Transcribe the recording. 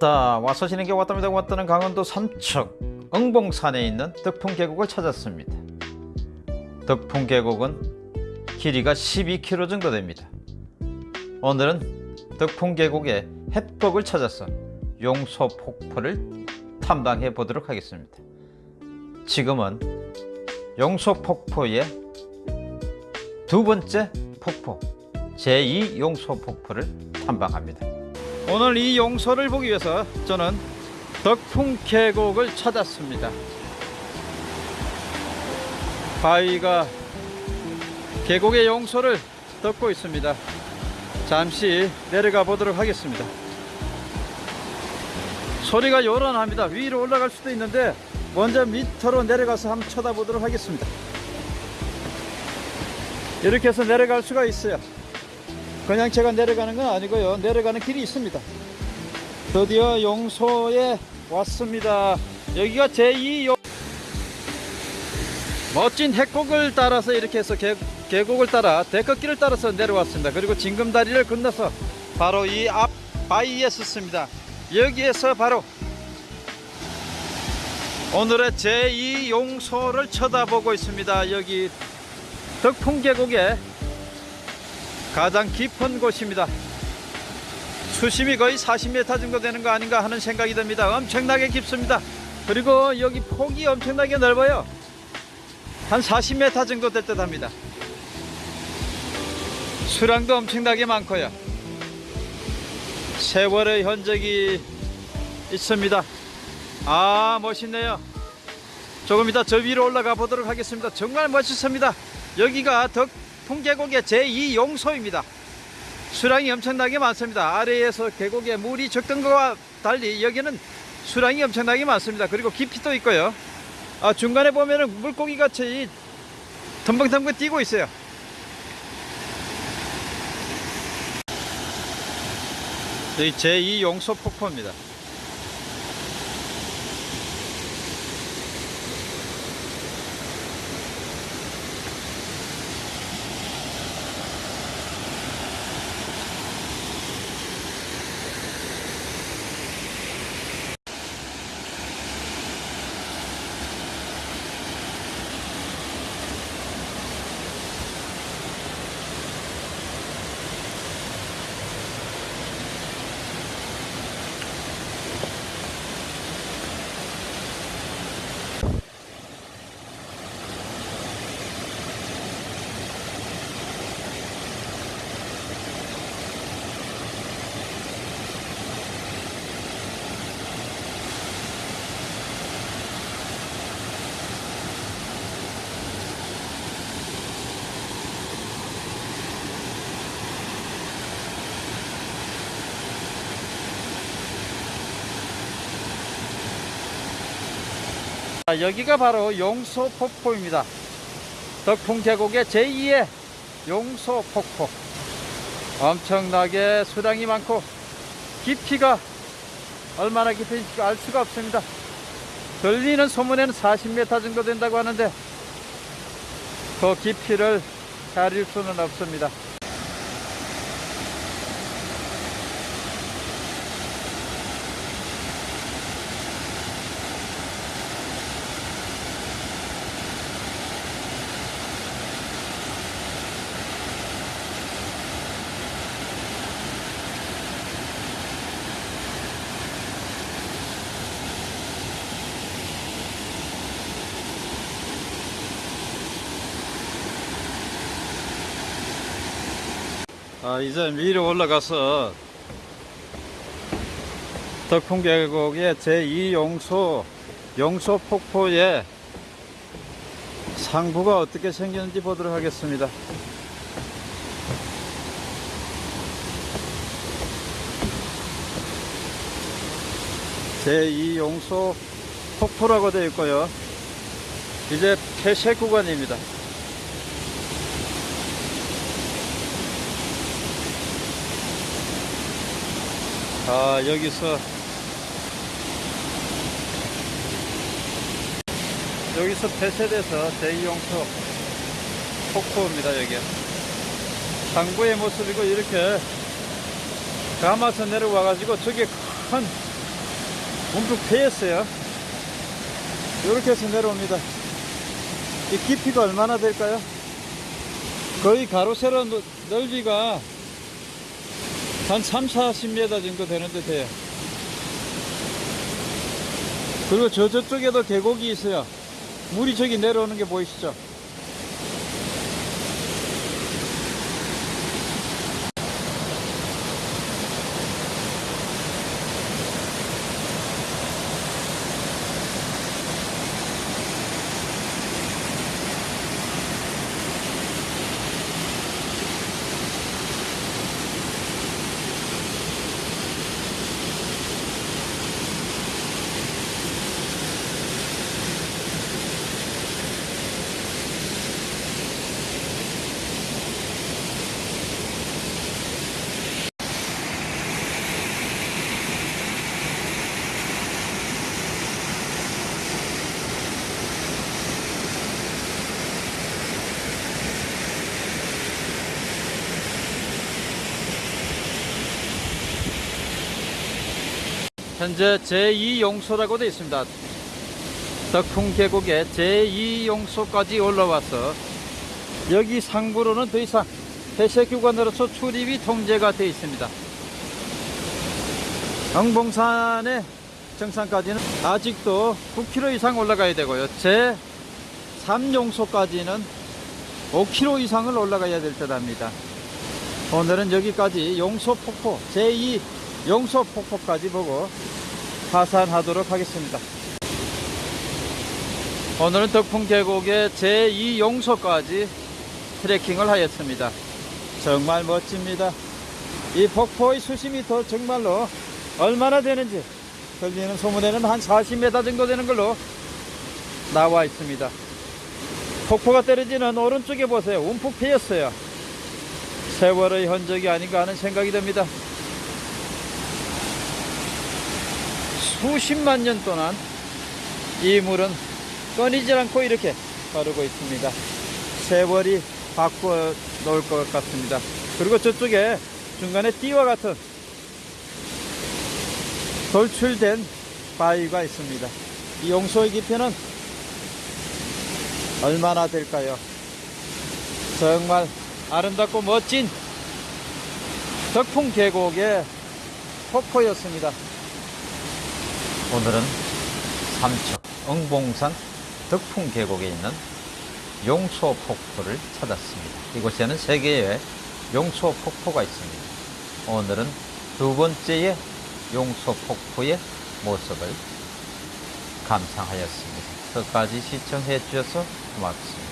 자 와서 지는 게 왔답니다. 왔다는 강원도 삼척 응봉산에 있는 덕풍 계곡을 찾았습니다. 덕풍 계곡은 길이가 12km 정도 됩니다. 오늘은 덕풍 계곡의 해법을 찾아서 용소 폭포를 탐방해 보도록 하겠습니다. 지금은 용소 폭포의 두 번째 폭포 제2 용소 폭포를 탐방합니다 오늘 이 용소를 보기 위해서 저는 덕풍 계곡을 찾았습니다. 바위가 계곡의 용소를 덮고 있습니다. 잠시 내려가 보도록 하겠습니다. 소리가 요란합니다. 위로 올라갈 수도 있는데 먼저 밑으로 내려가서 한번 쳐다보도록 하겠습니다. 이렇게 해서 내려갈 수가 있어요. 그냥 제가 내려가는 건 아니고요. 내려가는 길이 있습니다. 드디어 용소에 왔습니다. 여기가 제2 용... 멋진 해곡을 따라서 이렇게 해서 계, 계곡을 따라 데크길을 따라서 내려왔습니다. 그리고 징금다리를 건너서 바로 이 앞 바위에 섰습니다. 여기에서 바로 오늘의 제2 용소를 쳐다보고 있습니다. 여기 덕풍계곡에 가장 깊은 곳입니다. 수심이 거의 40m 정도 되는 거 아닌가 하는 생각이 듭니다. 엄청나게 깊습니다. 그리고 여기 폭이 엄청나게 넓어요. 한 40m 정도 될 듯 합니다. 수량도 엄청나게 많고요. 세월의 흔적이 있습니다. 아, 멋있네요. 조금 이따 저 위로 올라가 보도록 하겠습니다. 정말 멋있습니다. 여기가 덕 풍계곡의 제2 용소입니다. 수량이 엄청나게 많습니다. 아래에서 계곡에 물이 적던 것과 달리 여기는 수량이 엄청나게 많습니다. 그리고 깊이도 있고요. 아, 중간에 보면은 물고기 같이 덤벙덤벙 뛰고 있어요. 여기 제2 용소 폭포입니다. 자, 여기가 바로 용소폭포입니다. 덕풍 계곡의 제2의 용소폭포. 엄청나게 수량이 많고 깊이가 얼마나 깊은지 알 수가 없습니다. 들리는 소문에는 40m 정도 된다고 하는데 그 깊이를 가릴 수는 없습니다. 아, 이제 위로 올라가서 덕풍계곡의 제2용소 용소 폭포의 상부가 어떻게 생겼는지 보도록 하겠습니다. 제2용소 폭포라고 되어 있고요. 이제 폐쇄 구간입니다. 아 여기서 여기서 폐쇄돼서 제2용소 폭포입니다 여기 상부의 모습이고 이렇게 감아서 내려와 가지고 저게 큰 움푹 패였어요. 이렇게 해서 내려옵니다. 이 깊이가 얼마나 될까요? 거의 가로 세로 넓- 넓이가 한 3, 40m 정도 되는 듯 해요. 그리고 저 저쪽에도 계곡이 있어요. 물이 저기 내려오는 게 보이시죠? 현재 제2용소라고 되어 있습니다. 덕풍 계곡의 제2용소까지 올라와서 여기 상부로는 더 이상 폐쇄구간으로서 출입이 통제가 되어 있습니다. 영봉산의 정상까지는 아직도 9km 이상 올라가야 되고요. 제3용소까지는 5km 이상을 올라가야 될 듯 합니다. 오늘은 여기까지 용소폭포 제2 용소폭포까지 보고 하산하도록 하겠습니다. 오늘은 덕풍 계곡의 제2 용소까지 트레킹을 하였습니다. 정말 멋집니다. 이 폭포의 수심이 더 정말로 얼마나 되는지 들리는 소문에는 한 40m 정도 되는 걸로 나와 있습니다. 폭포가 떨어지는 오른쪽에 보세요. 움푹 패였어요. 세월의 흔적이 아닌가 하는 생각이 듭니다. 수십만 년 동안 이 물은 끊이질 않고 이렇게 흐르고 있습니다. 세월이 바꿔 놓을 것 같습니다. 그리고 저쪽에 중간에 띠와 같은 돌출된 바위가 있습니다. 이 용소의 깊이는 얼마나 될까요? 정말 아름답고 멋진 덕풍 계곡의 폭포였습니다. 오늘은 삼척 응봉산 덕풍 계곡에 있는 용소 폭포를 찾았습니다. 이곳에는 세 개의 용소 폭포가 있습니다. 오늘은 두 번째의 용소 폭포의 모습을 감상하였습니다. 끝까지 시청해 주셔서 고맙습니다.